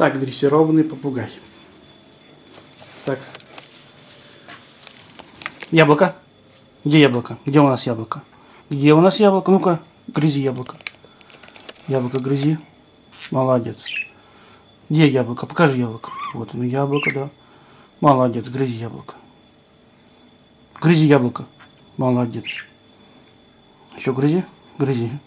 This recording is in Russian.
Так, дрессированный попугай. Так. Яблоко. Где яблоко? Где у нас яблоко? Где у нас яблоко? Ну-ка, грызи яблоко. Яблоко грызи. Молодец. Где яблоко? Покажи яблоко. Вот оно, яблоко, да. Молодец, грызи яблоко. Грызи яблоко. Молодец. Еще грызи, грызи.